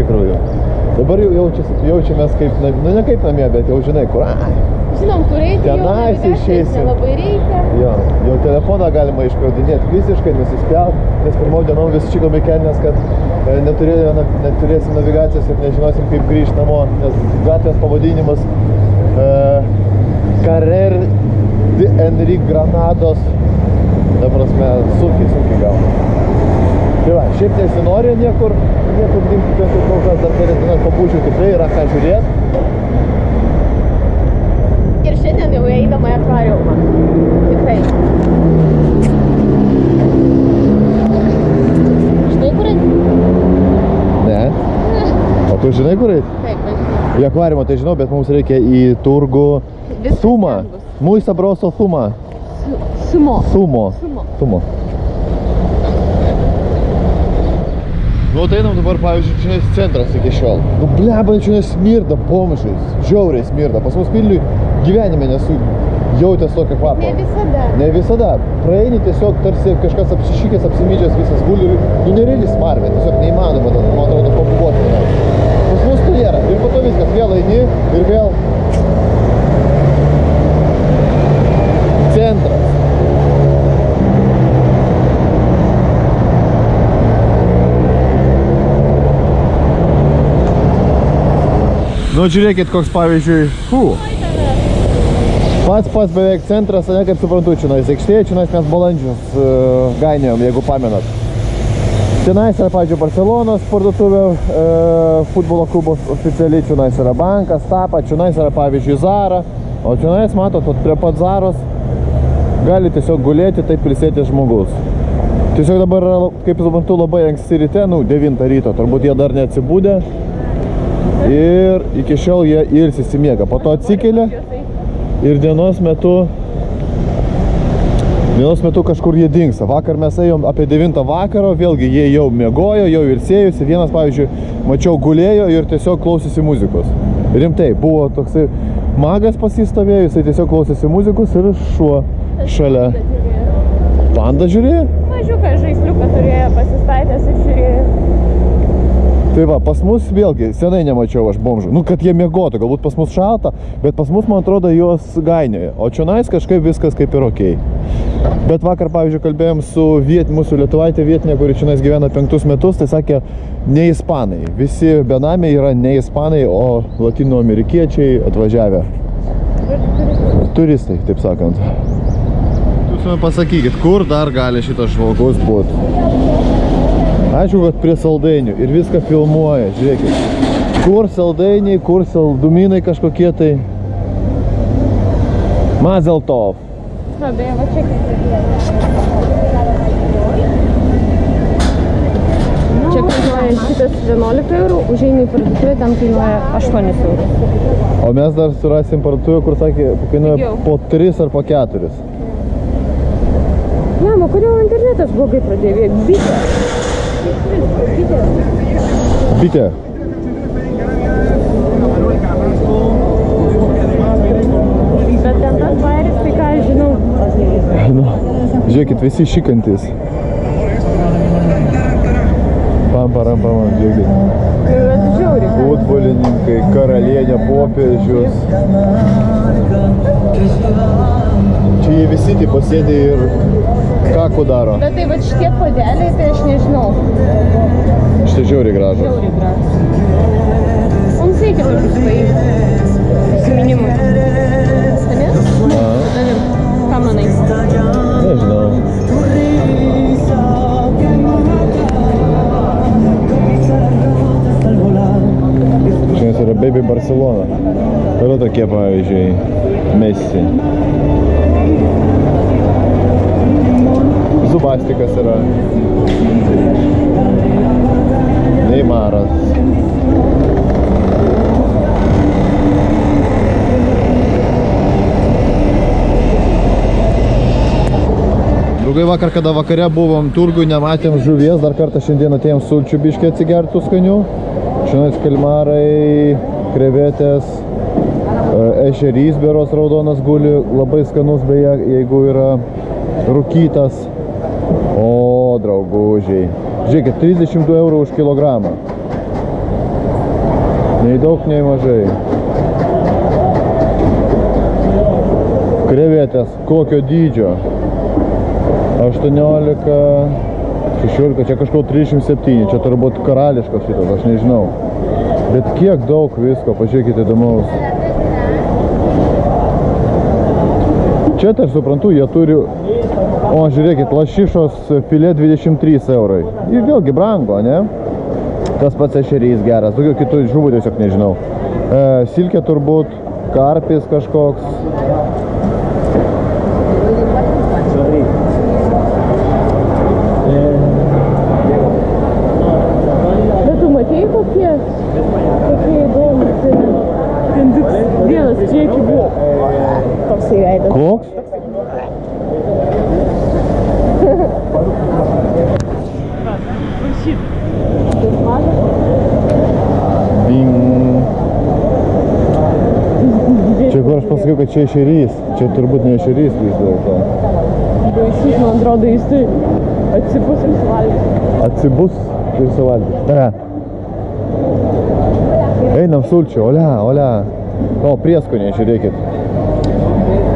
tikrųjų. Dabar jau jaučiasi, jaučiamės kaip, nu ne kaip namie, bet jau žinai, kur. Ai, Žinom, kur eiti, jau Tenais navigacijos išeisim. nelabai reikia. jo, jau telefoną galima iškraudinėti visiškai, nusispjaut, nes pirmom dienom vis čikom į kelnes, kad e, neturėjo, na, neturėsim navigacijos ir nežinosim, kaip grįžti namo, nes gatvės pavadinimas e, Carrer de Enrique Granados, ta prasme, sunkiai, sunkiai gauna. Tai va, šiaip nesinori niekur, niekur dingti, bet jau kol kas dar kelias dienas pabūčiau, tikrai yra ką žiūrėti. Ir šiandien jau eidama į akvariumą. Tikrai. Žinai, kur eiti? Ne. O tu žinai, kur eiti? Taip, aš žinau. Į akvariumą tai žinau, bet mums reikia į turgų Viskas Sumą. Muy sabroso sumą. Sumo. Sumo. Sumo. Sumo. Nu, tai einam dabar, pavyzdžiui, čia centras iki šiol. Nu, bleba, čia smirda bomžais. Žiauriai smirda. Pas mus Vilniui gyvenime nesu jautęs tokio kvapo. Ne visada. Ne visada. Praeini tiesiog tarsi kažkas apsišykęs, apsimydžias visas guli ir nu nereali smarvė. Tiesiog neįmanoma, man atrodo, pabuvoti. tenai. Pas mus tai nėra. Ir po to viskas vėl eini ir vėl centras. Nu, žiūrėkit, koks pavyzdžiui, fū. Pats pats beveik centras, ne kaip suprantu, čia nais aikštėje, čia nais mes balandžius uh, gainėjom, jeigu pamenat. Tenais yra, pavyzdžiui, Barcelonos parduotuvė, e, futbolo klubos oficialiai, čionais yra bankas, tapa, čionais yra, pavyzdžiui, Zara, o čionais, matot, prie pat Zaros gali tiesiog gulėti, taip prisėti žmogus. Tiesiog dabar kaip suprantu, labai anksti ryte, nu, 9 ryto, turbūt jie dar neatsibūdė ir iki šiol jie ilsisi miega. Po to atsikelia ir dienos metu Dienos metu kažkur jie dingsta. Vakar mes ėjom apie 9 vakaro, vėlgi jie jau miegojo, jau ilsėjusi. Vienas, pavyzdžiui, mačiau gulėjo ir tiesiog klausėsi muzikos. Rimtai, buvo toksai magas pasistovėjo, jisai tiesiog klausėsi muzikos ir šuo šalia. Panda žiūrėjo? Mažiuką žaisliuką turėjo pasistatęs ir žiūrėjo. Tai va, pas mus vėlgi, senai nemačiau aš bomžų. Nu, kad jie miegotų, galbūt pas mus šalta, bet pas mus, man atrodo, juos gainioja. O čionais kažkaip viskas kaip ir okei. Bet vakar, pavyzdžiui, kalbėjom su viet, mūsų lietuvaitė vietinė, kuri čionais gyvena penktus metus, tai sakė, ne ispanai. Visi benamiai yra ne ispanai, o latino amerikiečiai atvažiavę. Turistai, taip sakant. Jūs man pasakykit, kur dar gali šitas žmogus būti? Aišku, kad prie saldainių ir viską filmuoja, žiūrėkit. Kur saldainiai, kur saldumynai kažkokie tai. Mazeltov. Na, beje, va čia kaip. Čia kainuoja šitas 11 eurų, užeini į parduotuvę, ten kainuoja 8 eurų. O mes dar surasim parduotuvę, kur sakė, kainuoja po 3 ar po 4. Ne, o kodėl internetas blogai pradėjo? Bitė. Bitė. Bet ten tas bairis, tai ką aš žinau. Nu, žiūrėkit, visi šikantis. Pam, param, pam, žiūrėkit. Tai yra žiauri. Futbolininkai, karalienė, popiežius. Čia jie visi taip pasėdė ir kakų daro. Bet tai va šitie podeliai, tai aš nežinau. Šitai žiauriai gražu. Žiauri gražus. Mums reikia tokius paimti. Zubastikas yra. Neymaras. Draugai vakar, kada vakare buvom turgui, nematėm žuvies, dar kartą šiandien atėjom sulčių biškį atsigertų skanių. Šiandien kalmarai, krevetės, ešerys beros raudonas guli, labai skanus beje, jeigu yra rūkytas. Draugužiai. Žiūrėkit, 32 eurų už kilogramą. Nei daug, nei mažai. Krevetės kokio dydžio? 18, 16, čia kažkur 37, čia turbūt karališkas šitas, aš nežinau. Bet kiek daug visko, pažiūrėkite įdomaus. Čia tai aš suprantu, jie turi, o žiūrėkit, lašišos filė 23 eurai. Ir vėlgi brango, ne? Tas pats ešerys geras, daugiau kitų žuvų tiesiog nežinau. E, silkė turbūt, karpis kažkoks. Bet tu matėjai kokie? Kokie įdomus. Ten tik vienas prieki buvo. Toksai veidas. Koks? Pasakiau, kad čia ešerys. Čia turbūt ne ešerys vis dėlto. Baisus, man atrodo, jis tai atsipus ir suvalgys. Atsibus ir suvalgys. Ne. Einam sulčių, olia, olia. O, prieskoniai, žiūrėkit.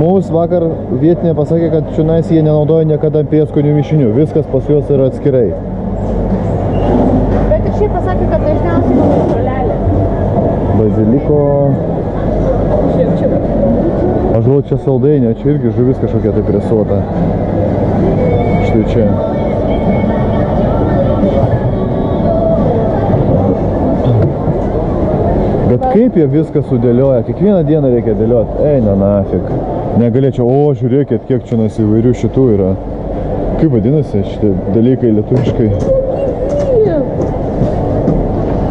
Mums vakar vietinė pasakė, kad čionais jie nenaudoja niekada prieskonių mišinių. Viskas pas juos yra atskirai. Bet ir šiaip pasakė, kad dažniausiai mano žolelė. Baziliko. Žiūrėk, čia Aš galvoju, čia saldainė, čia irgi žuvis kažkokia tai presuota. Štai čia. Bet kaip jie viską sudėlioja, kiekvieną dieną reikia dėlioti, eina nafik. Negalėčiau, o žiūrėkit, kiek čia nas įvairių šitų yra. Kaip vadinasi šitie dalykai lietuviškai?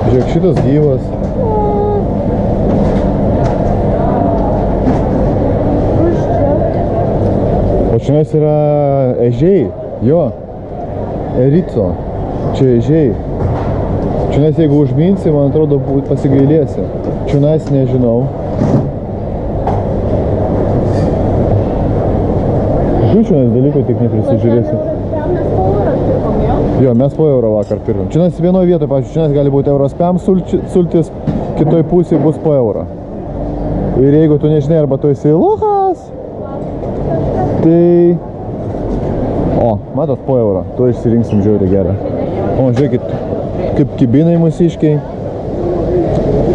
Žiūrėk, šitas gyvas. Čia yra ežiai, jo, erico, čia ežiai. Čia jeigu užminsi, man atrodo, pasigailėsi. Čia nežinau. Čia dalykų tik neprisižiūrėsi. Ten mes po eurą pirkom, jo? Mes po euro vakar pirkom. Čia vienoje vietoje, pavyzdžiui, čia gali būti euros sulči- sultis, kitoj pusėje bus po eurą. Ir jeigu tu nežinai, arba tu esi lochas, tai... O, matot, po eurą. Tu išsirinksim žiauriai gerą. O, žiūrėkit, kaip kibinai mūsiškiai.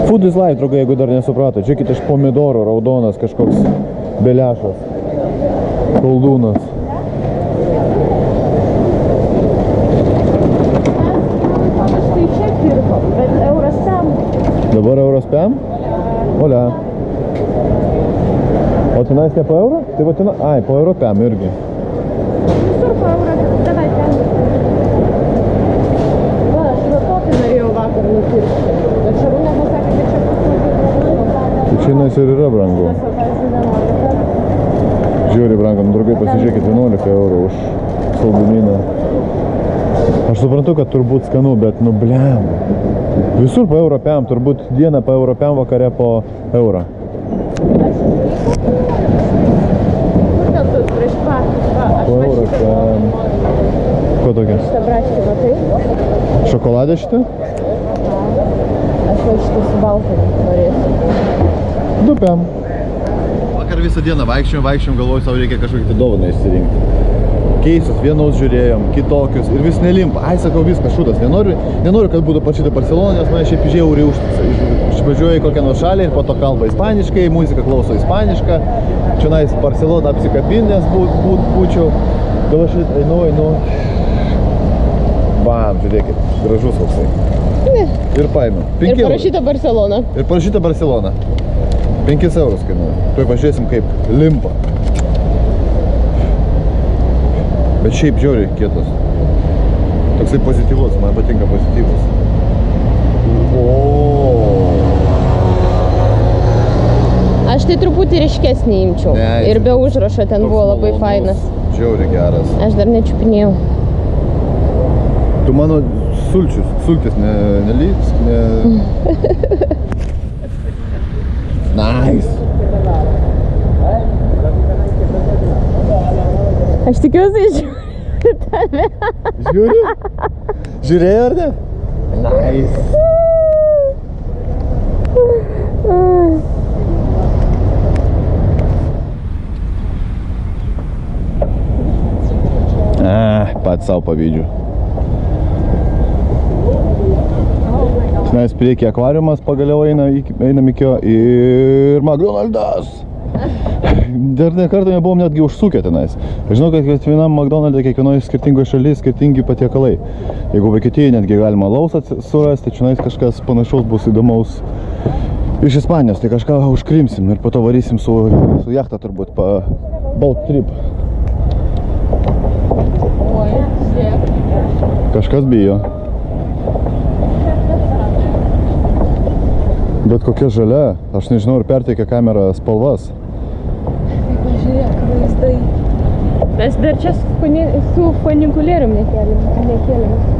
Food is life, draugai, jeigu dar nesuprato. Žiūrėkit, iš pomidoro raudonas kažkoks belešas. Koldūnas. Aš tai čia pirkom, bet euras ten. Dabar euros pem? Olia. O tenais ne po euro? Tai va tenai, ai, po euro pem irgi. Visur po eurą, davai ten. Va, aš va tokį norėjau vakar nupirkti. Bet Šarūnė pasakė, kad čia paslaugė. Tai čia nais ir yra brangu. Mes jau, pavyzdžiui, 11. Žiūri brangu, nu, draugai pasižiūrėkit 11 eurų už saldumyną. Aš suprantu, kad turbūt skanu, bet nu blem. Visur po euro pem, turbūt dieną po euro pem, vakare po eurą. Kodėl tu prieš pat? Va, aš Po va eurą šitą ten. Ko tokia? Šitą braškį matai? Šokoladė šitą? Aš va šitą su baltu norėsiu. Du pem. Vakar visą dieną vaikščiojom, vaikščiojom, galvoju, savo reikia kažkokį tai dovaną išsirinkti. Keisus, vienus žiūrėjom, kitokius ir vis nelimpa. Ai, sakau, viskas šūdas. Nenoriu, nenoriu kad būtų parašyta Barcelona, nes mane šiaip žiauriai užtisa. Išvažiuoju į kokią nors šalį ir po to kalba ispaniškai, muzika klauso ispanišką. Čia nais Barcelona apsikabinęs būt, būt, būčiau. Gal aš einu, einu. Bam, žiūrėkit, gražus koksai. Ir paėmiau. Ir parašyta Barcelona. Ir parašyta Barcelona. 5 eurus kainuoja. Tuoj pažiūrėsim kaip limpa. Bet šiaip žiauriai kietas. Toksai pozityvus, man patinka pozityvus. O. Aš tai truputį ryškesnį imčiau. Ne, ir be užrašo ten buvo labai malonus, fainas. Žiauriai geras. Aš dar nečiupinėjau. Tu mano sulčius, sultis ne, nelyps, ne... nice! Aš tikiuosi žiūriu tave. Žiūriu? Žiūrėjau ar ne? Nice! Ah, pats savo pavydžiu. Mes prieki akvariumas pagaliau eina, einam iki jo ir McDonald's. Dar ne kartą nebuvom netgi užsukę tenais. Žinau, kad kiekvienam McDonald'e, kiekvienoje skirtingoje šalyje skirtingi patiekalai. Jeigu Vokietijoje netgi galima laus surasti, čia kažkas panašaus bus įdomaus iš Ispanijos, tai kažką užkrimsim ir po to varysim su, su jachta turbūt pa boat trip. Kažkas bijo. Bet kokia žalia, aš nežinau, ar perteikia kamera spalvas. Tai pažiūrėk, vaizdai. Mes dar čia su, funi, su funikulierium nekėlėm. nekėlėm.